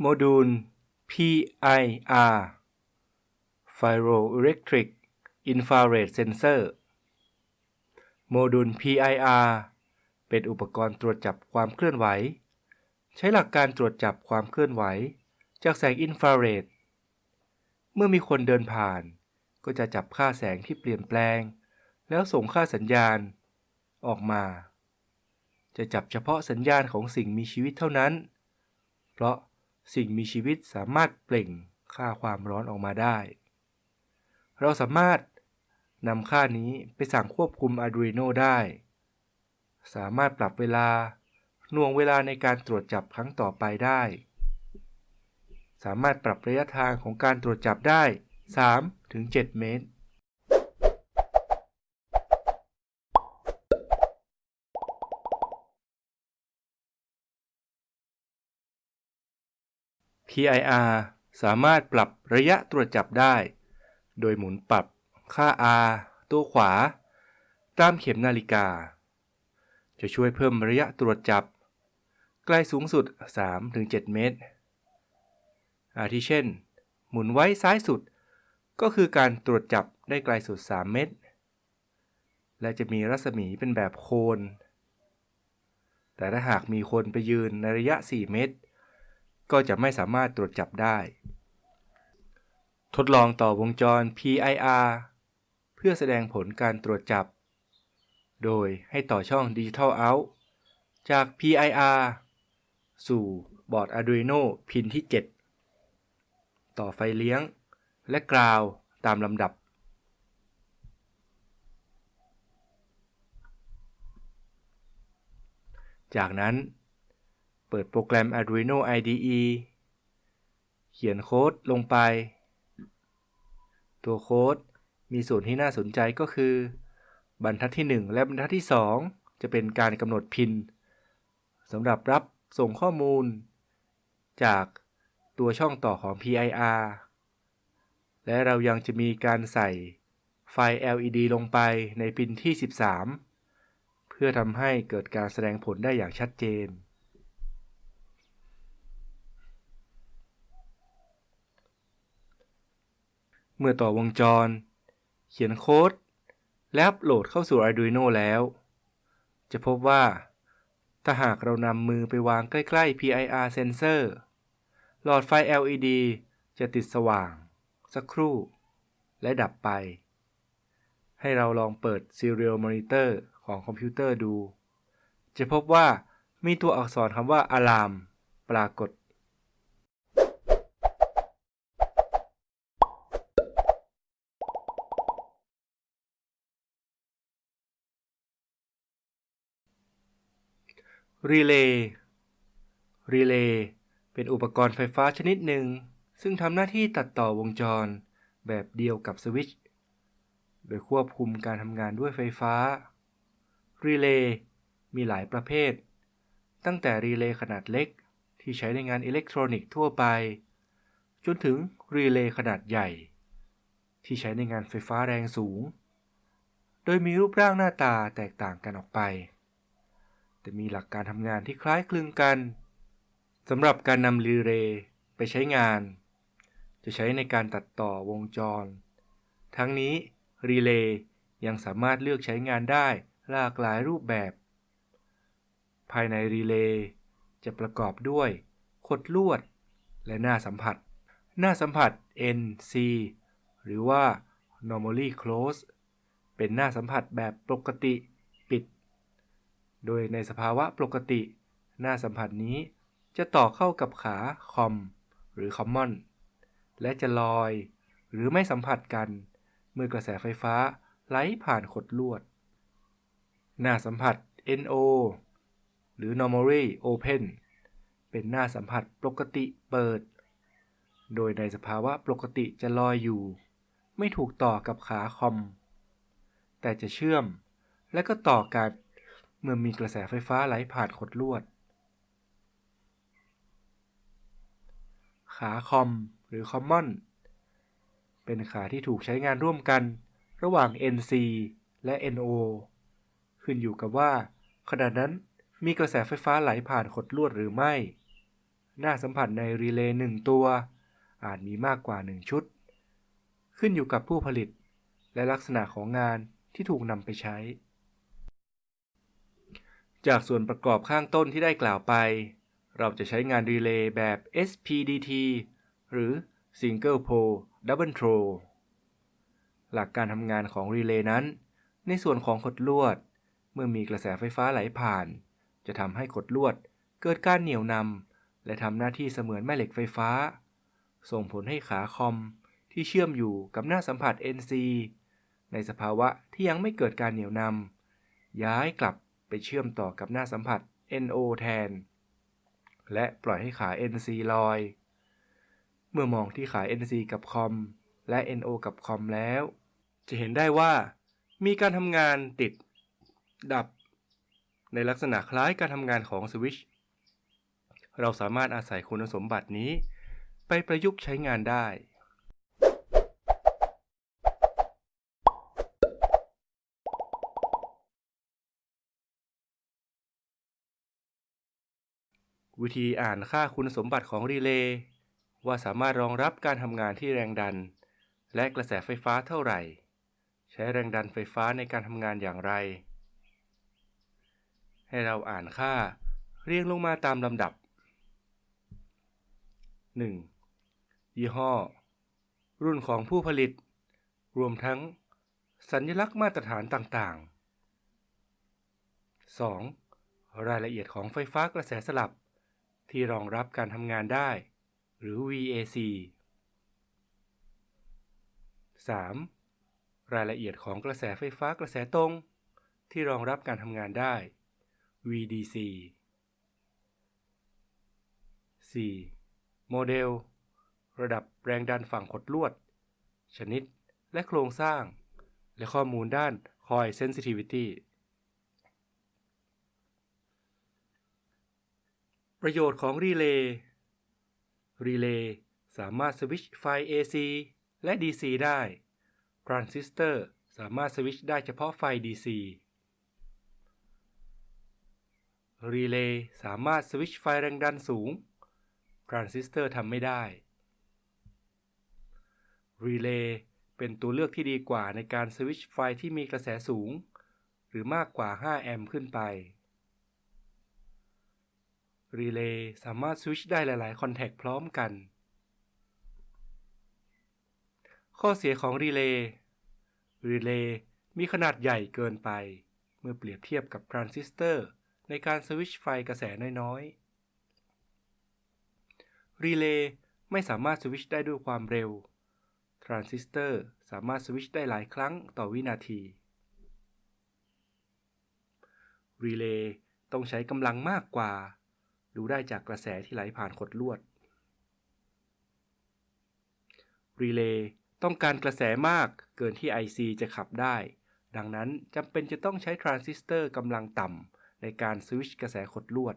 โมดูล PIR Pyroelectric Infrared Sensor โมดูล PIR เป็นอุปกรณ์ตรวจจับความเคลื่อนไหว ใช้หลักการตรวจจับความเคลื่อนไหว จากแสงอินฟราเรด เมื่อมีคนเดินผ่าน ก็จะจับค่าแสงที่เปลี่ยนแปลง แล้วส่งค่าสัญญาณ ออกมา จะจับเฉพาะสัญญาณของสิ่งมีชีวิตเท่านั้น เพราะ สิ่งมีชีวิตสามารถเปล่งค่าความร้อนออกมาได้ เราสามารถนำค่านี้ไปสั่งควบคุม Arduino ได้ สามารถปรับเวลาหน่วงเวลาในการตรวจจับครั้งต่อไปได้ สามารถปรับระยะทางของการตรวจจับได้ 3-7 เมตร PIR สามารถปรับระยะตรวจจับได้ โดยหมุนปรับค่า R ตัวขวา ตามเข็มนาฬิกา จะช่วยเพิ่มระยะตรวจจับใกล้สูงสุด 3-7 เมตร อาทิเช่น หมุนไว้ซ้ายสุด ก็คือการตรวจจับได้ไกลสุด 3 เมตร และจะมีรัศมีเป็นแบบโคนแต่ถ้าหากมีคนไปยืนในระยะ 4 เมตร ก็จะไม่สามารถตรวจจับได้ ทดลองต่อวงจร PIR เพื่อแสดงผลการตรวจจับ โดยให้ต่อช่อง Digital Out จาก PIR สู่บอร์ด Arduino พินที่ 7 ต่อไฟเลี้ยง และกราวตามลำดับจากนั้น เปิดโปรแกรม Arduino IDE เขียนโค้ดลงไป ตัวโค้ดมีส่วนที่น่าสนใจก็คือ บรรทัดที่ 1 และบรรทัดที่ 2 จะเป็นการกำหนดพินสำหรับรับส่งข้อมูล จากตัวช่องต่อของ PIR และเรายังจะมีการใส่ไฟ LED ลงไปในพินที่ 13 เพื่อทำให้เกิดการแสดงผลได้อย่างชัดเจน เมื่อต่อวงจร เขียนโค้ด และอัปโหลดเข้าสู่ Arduino แล้ว จะพบว่า ถ้าหากเรานำมือไปวางใกล้ ๆ PIR sensor หลอดไฟ LED จะติดสว่าง สักครู่ และดับไป ให้เราลองเปิด Serial Monitor ของคอมพิวเตอร์ดู จะพบว่ามีตัวอักษรคำว่า Alarm ปรากฏ รีเลย์รีเลย์เป็นอุปกรณ์ไฟฟ้าชนิดหนึ่ง ซึ่งทำหน้าที่ตัดต่อวงจร แบบเดียวกับสวิตช์โดยควบคุมการทำงานด้วยไฟฟ้า รีเลย์มีหลายประเภท ตั้งแต่รีเลย์ขนาดเล็กที่ใช้ในงานอิเล็กทรอนิกส์ทั่วไป จนถึงรีเลย์ขนาดใหญ่ ที่ใช้ในงานไฟฟ้าแรงสูง โดยมีรูปร่างหน้าตาแตกต่างกันออกไป แต่มีหลักการทำงานที่คล้ายคลึงกันสำหรับการนำรีเลย์ไปใช้งาน จะใช้ในการตัดต่อวงจร ทั้งนี้รีเลย์ยังสามารถเลือกใช้งานได้หลากหลายรูปแบบ ภายในรีเลย์จะประกอบด้วยขดลวด และหน้าสัมผัส หน้าสัมผัส NC หรือว่า normally close เป็นหน้าสัมผัสแบบปกติ โดยในสภาวะปกติ หน้าสัมผัสนี้จะต่อเข้ากับขาคอมหรือ common และจะลอย หรือไม่สัมผัสกัน เมื่อกระแสไฟฟ้าไหลผ่านขดลวด หน้าสัมผัส NO หรือ normally open เป็นหน้าสัมผัสปกติเปิด โดยในสภาวะปกติจะลอยอยู่ ไม่ถูกต่อกับขาคอม แต่จะเชื่อมและก็ต่อกัน มื่อมีกระแสไฟฟ้าไหลผ่านขดลวด ขาคอมหรือ Common เป็นขาที่ถูกใช้งานร่วมกัน ระหว่าง NC และ NO ขึ้นอยู่กับว่า ขณะนั้นมีกระแสไฟฟ้าไหลผ่านขดลวดหรือไม่ หน้าสัมผัสในรีเลย์หนึ่งตัว อาจมีมากกว่า1ชุด ขึ้นอยู่กับผู้ผลิต และลักษณะของงานที่ถูกนำไปใช้ จากส่วนประกอบข้างต้นที่ได้กล่าวไป เราจะใช้งานรีเลย์แบบ SPDT หรือ Single Pole Double Throw หลักการทำงานของรีเลย์นั้น ในส่วนของขดลวด เมื่อมีกระแสไฟฟ้าไหลผ่าน จะทำให้ขดลวดเกิดการเหนี่ยวนำและทำหน้าที่เสมือนแม่เหล็กไฟฟ้า ส่งผลให้ขาคอมที่เชื่อมอยู่กับหน้าสัมผัส NC ในสภาวะที่ยังไม่เกิดการเหนี่ยวนำย้ายกลับ ไปเชื่อมต่อกับหน้าสัมผัส NO แทน และปล่อยให้ขา NC ลอย เมื่อมองที่ขา NC กับคอมและ NO กับคอมแล้ว จะเห็นได้ว่า มีการทำงานติด ดับ ในลักษณะคล้ายการทำงานของสวิตช์เราสามารถอาศัยคุณสมบัตินี้ ไปประยุกต์ใช้งานได้ วิธีอ่านค่าคุณสมบัติของรีเลย์ว่าสามารถรองรับการทำงานที่แรงดัน และกระแสไฟฟ้าเท่าไหร่ ใช้แรงดันไฟฟ้าในการทำงานอย่างไร ให้เราอ่านค่าเรียงลงมาตามลำดับ 1. ยี่ห้อ รุ่นของผู้ผลิต รวมทั้ง สัญลักษณ์มาตรฐานต่างๆ 2. รายละเอียดของไฟฟ้ากระแสสลับ ที่รองรับการทำงานได้ หรือ VAC 3. รายละเอียดของกระแสไฟฟ้ากระแสตรง ที่รองรับการทำงานได้ VDC 4. โมเดล ระดับแรงดันฝั่งขดลวด ชนิดและโครงสร้าง และข้อมูลด้าน Coil Sensitivity ประโยชน์ของรีเลย์ รีเลย์สามารถสวิตช์ไฟ AC และ DC ได้ ทรานซิสเตอร์สามารถสวิตช์ได้เฉพาะไฟ DC รีเลย์สามารถสวิตช์ไฟแรงดันสูง ทรานซิสเตอร์ทำไม่ได้ รีเลย์เป็นตัวเลือกที่ดีกว่าในการสวิตช์ไฟที่มีกระแสสูง หรือมากกว่า 5 แอมป์ขึ้นไป รีเลย์สามารถสวิตช์ได้หลาย ๆ contact พร้อมกัน ข้อเสียของรีเลย์รีเลย์มีขนาดใหญ่เกินไป เมื่อเปรียบเทียบกับทรานซิสเตอร์ในการสวิตช์ไฟกระแสน้อยๆ รีเลย์ไม่สามารถสวิตช์ได้ด้วยความเร็ว ทรานซิสเตอร์สามารถสวิตช์ได้หลายครั้งต่อวินาที รีเลย์ต้องใช้กำลังมากกว่า ดูได้จากกระแสที่ไหลผ่านขดลวด รีเลย์ต้องการกระแสมากเกินที่ IC จะขับได้ ดังนั้นจำเป็นจะต้องใช้ทรานซิสเตอร์กำลังต่ำในการสวิตช์กระแสขดลวด